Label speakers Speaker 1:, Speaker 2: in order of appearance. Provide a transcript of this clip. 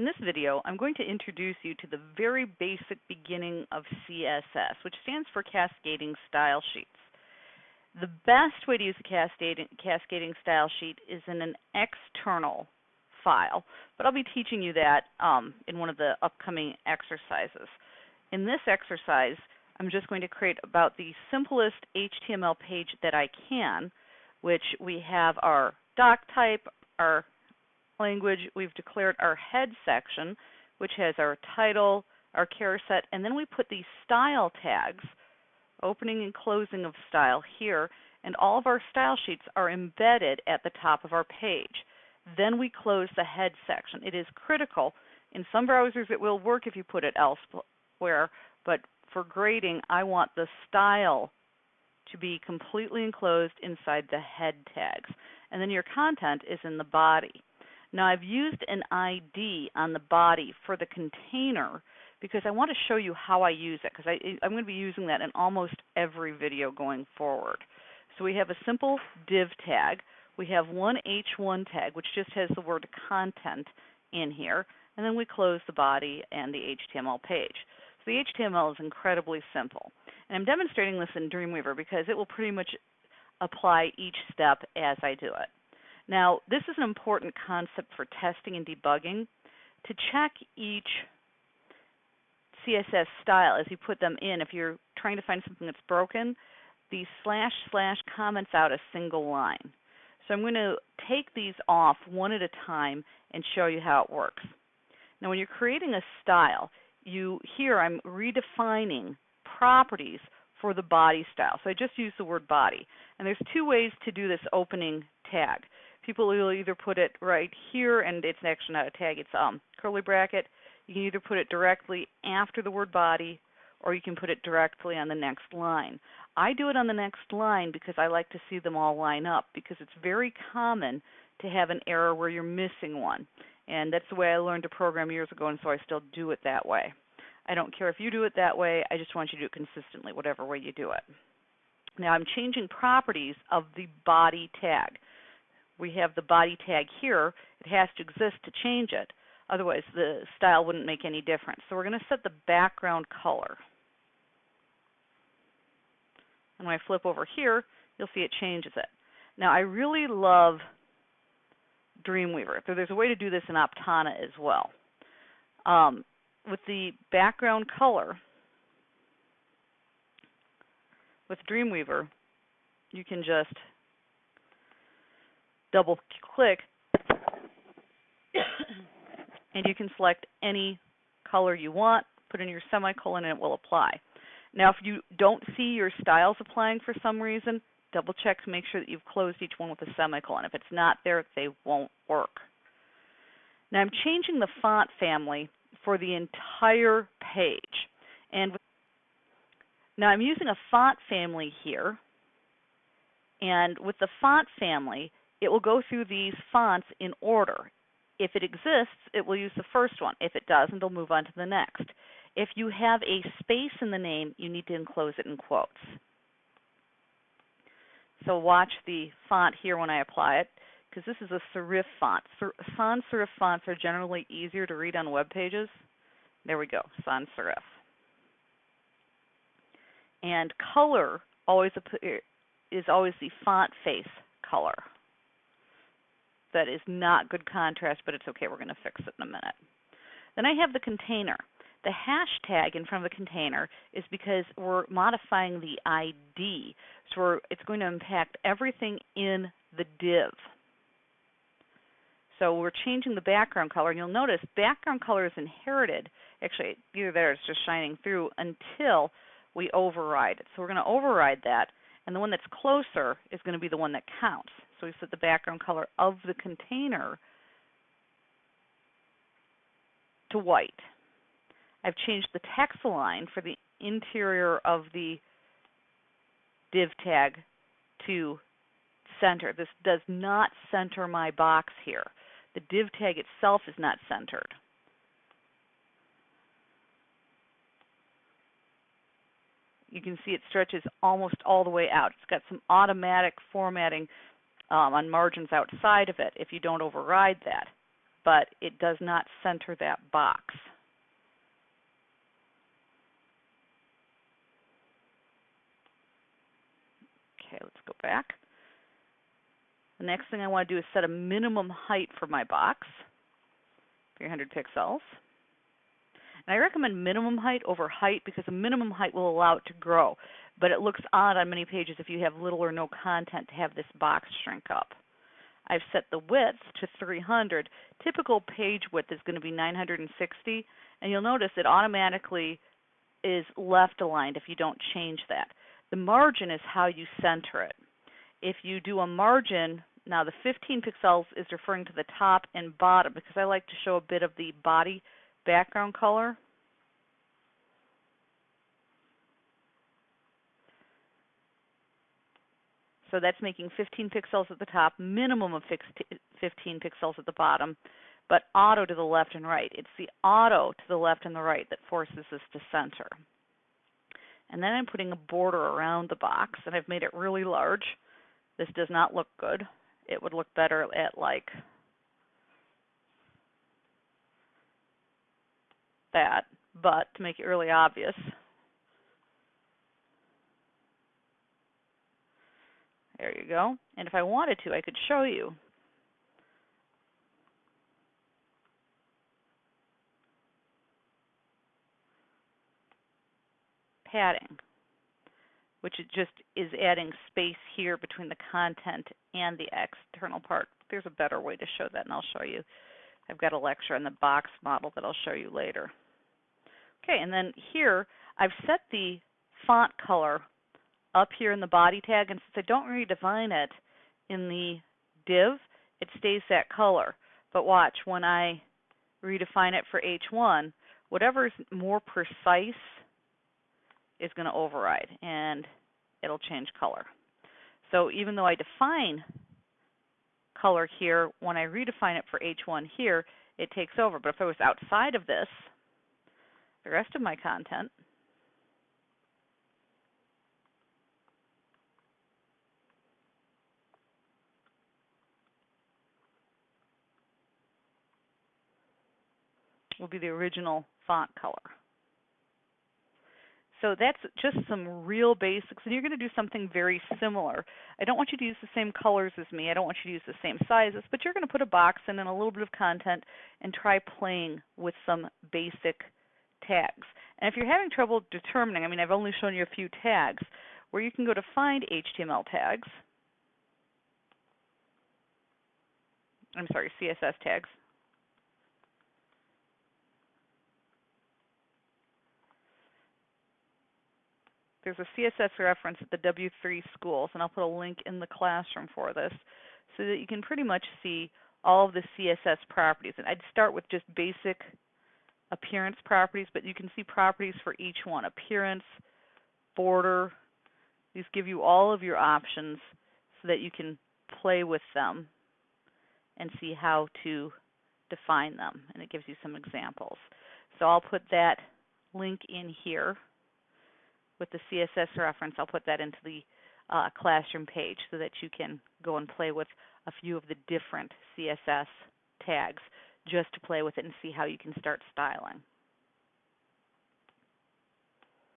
Speaker 1: In this video, I'm going to introduce you to the very basic beginning of CSS, which stands for Cascading Style Sheets. The best way to use a cascading, cascading style sheet is in an external file, but I'll be teaching you that um, in one of the upcoming exercises. In this exercise, I'm just going to create about the simplest HTML page that I can, which we have our doc type, our language, we've declared our head section, which has our title, our char set, and then we put these style tags, opening and closing of style here, and all of our style sheets are embedded at the top of our page. Then we close the head section. It is critical. In some browsers it will work if you put it elsewhere, but for grading I want the style to be completely enclosed inside the head tags. And then your content is in the body. Now I've used an ID on the body for the container because I want to show you how I use it because I'm going to be using that in almost every video going forward. So we have a simple div tag. We have one H1 tag which just has the word content in here and then we close the body and the HTML page. So the HTML is incredibly simple. And I'm demonstrating this in Dreamweaver because it will pretty much apply each step as I do it. Now, this is an important concept for testing and debugging. To check each CSS style as you put them in, if you're trying to find something that's broken, the slash slash comments out a single line. So I'm going to take these off one at a time and show you how it works. Now when you're creating a style, you here I'm redefining properties for the body style. So I just use the word body. And there's two ways to do this opening tag people will either put it right here, and it's actually not a tag, it's um curly bracket. You can either put it directly after the word body, or you can put it directly on the next line. I do it on the next line because I like to see them all line up because it's very common to have an error where you're missing one. And that's the way I learned to program years ago, and so I still do it that way. I don't care if you do it that way, I just want you to do it consistently, whatever way you do it. Now I'm changing properties of the body tag we have the body tag here, it has to exist to change it. Otherwise, the style wouldn't make any difference. So we're going to set the background color. And when I flip over here, you'll see it changes it. Now, I really love Dreamweaver. So there's a way to do this in Aptana as well. Um, with the background color, with Dreamweaver, you can just double click and you can select any color you want, put in your semicolon, and it will apply. Now, if you don't see your styles applying for some reason, double check to make sure that you've closed each one with a semicolon. If it's not there, they won't work. Now, I'm changing the font family for the entire page. And now I'm using a font family here. And with the font family, it will go through these fonts in order. If it exists, it will use the first one. If it doesn't, it'll move on to the next. If you have a space in the name, you need to enclose it in quotes. So watch the font here when I apply it, because this is a serif font. sans serif fonts are generally easier to read on web pages. There we go, sans serif. And color always is always the font face color that is not good contrast, but it's okay. We're going to fix it in a minute. Then I have the container. The hashtag in front of the container is because we're modifying the ID. So it's going to impact everything in the div. So we're changing the background color, and you'll notice background color is inherited. Actually, either there it's just shining through until we override it. So we're going to override that, and the one that's closer is going to be the one that counts. So we set the background color of the container to white. I've changed the text align for the interior of the div tag to center. This does not center my box here. The div tag itself is not centered. You can see it stretches almost all the way out. It's got some automatic formatting um, on margins outside of it if you don't override that. but it does not center that box. Okay, let's go back. The next thing I want to do is set a minimum height for my box, 300 pixels. And I recommend minimum height over height because a minimum height will allow it to grow. But it looks odd on many pages if you have little or no content to have this box shrink up. I've set the width to 300. Typical page width is going to be 960, and you'll notice it automatically is left aligned if you don't change that. The margin is how you center it. If you do a margin, now the 15 pixels is referring to the top and bottom because I like to show a bit of the body background color. So that's making 15 pixels at the top, minimum of 15 pixels at the bottom, but auto to the left and right. It's the auto to the left and the right that forces this to center. And then I'm putting a border around the box, and I've made it really large. This does not look good. It would look better at like that, but to make it really obvious, There you go. And if I wanted to, I could show you. Padding, which just is adding space here between the content and the external part. There's a better way to show that, and I'll show you. I've got a lecture on the box model that I'll show you later. Okay, and then here I've set the font color up here in the body tag, and since I don't redefine it in the div, it stays that color. But watch, when I redefine it for H1, whatever is more precise is going to override, and it'll change color. So even though I define color here, when I redefine it for H1 here, it takes over. But if I was outside of this, the rest of my content will be the original font color. So that's just some real basics, and you're going to do something very similar. I don't want you to use the same colors as me. I don't want you to use the same sizes, but you're going to put a box in and a little bit of content and try playing with some basic tags. And if you're having trouble determining, I mean, I've only shown you a few tags, where you can go to find HTML tags. I'm sorry, CSS tags. There's a CSS reference at the W3 schools, and I'll put a link in the classroom for this so that you can pretty much see all of the CSS properties. And I'd start with just basic appearance properties, but you can see properties for each one. Appearance, border, these give you all of your options so that you can play with them and see how to define them. And it gives you some examples. So I'll put that link in here with the CSS reference. I'll put that into the uh, classroom page so that you can go and play with a few of the different CSS tags just to play with it and see how you can start styling.